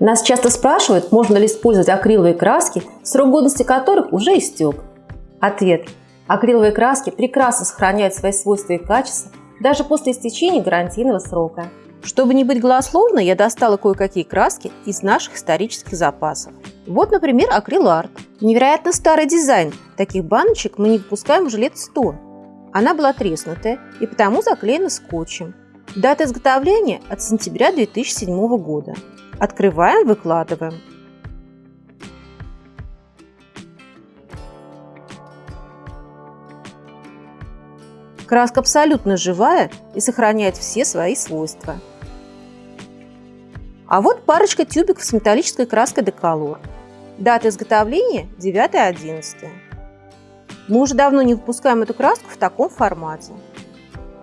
Нас часто спрашивают, можно ли использовать акриловые краски, срок годности которых уже истек. Ответ. Акриловые краски прекрасно сохраняют свои свойства и качества даже после истечения гарантийного срока. Чтобы не быть голословной, я достала кое-какие краски из наших исторических запасов. Вот, например, акриларт. Невероятно старый дизайн. Таких баночек мы не выпускаем уже лет 100. Она была треснутая и потому заклеена скотчем. Дата изготовления от сентября 2007 года. Открываем, выкладываем. Краска абсолютно живая и сохраняет все свои свойства. А вот парочка тюбиков с металлической краской Decolor. Дата изготовления 9.11. Мы уже давно не выпускаем эту краску в таком формате.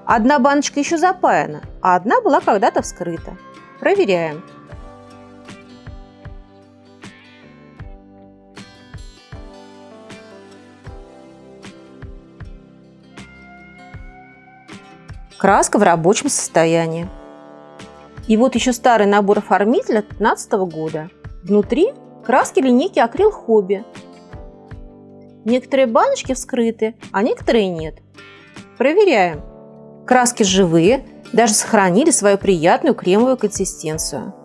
Одна баночка еще запаяна, а одна была когда-то вскрыта. Проверяем. Краска в рабочем состоянии. И вот еще старый набор оформителя 15 года. Внутри краски линейки Акрил Хобби. Некоторые баночки вскрыты, а некоторые нет. Проверяем. Краски живые, даже сохранили свою приятную кремовую консистенцию.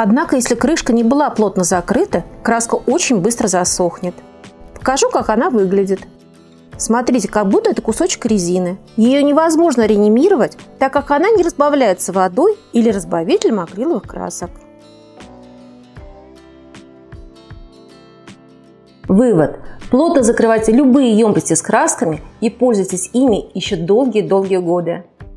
Однако, если крышка не была плотно закрыта, краска очень быстро засохнет. Покажу, как она выглядит. Смотрите, как будто это кусочек резины. Ее невозможно реанимировать, так как она не разбавляется водой или разбавителем акриловых красок. Вывод. Плотно закрывайте любые емкости с красками и пользуйтесь ими еще долгие-долгие годы.